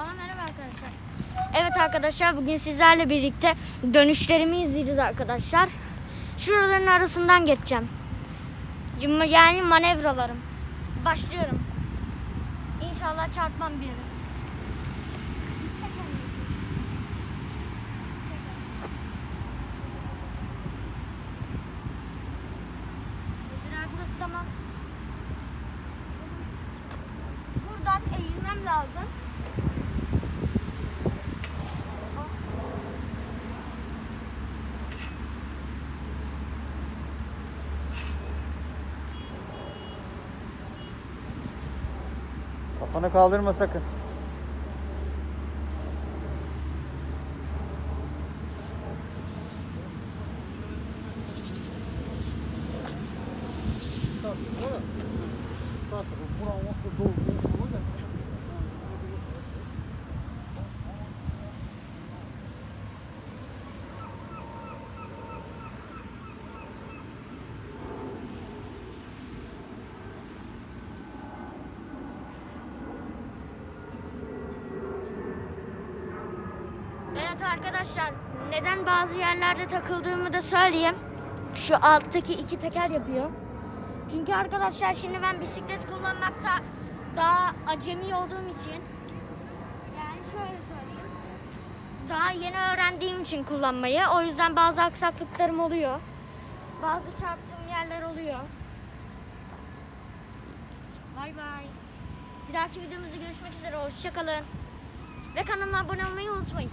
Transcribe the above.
Aa, merhaba arkadaşlar. Evet arkadaşlar bugün sizlerle birlikte dönüşlerimi izleyeceğiz arkadaşlar. Şuraların arasından geçeceğim. Yani manevralarım. Başlıyorum. İnşallah çarpmam bir yere. Tamam. Buradan eğilmem lazım. Kafanı kaldırma sakın. Evet arkadaşlar neden bazı yerlerde takıldığımı da söyleyeyim. Şu alttaki iki teker yapıyor. Çünkü arkadaşlar şimdi ben bisiklet kullanmakta daha acemi olduğum için yani şöyle söyleyeyim. Daha yeni öğrendiğim için kullanmayı. O yüzden bazı aksaklıklarım oluyor. Bazı çarptığım yerler oluyor. Bay bay. Bir dahaki videomuzda görüşmek üzere. Hoşçakalın. Ve kanalıma abone olmayı unutmayın.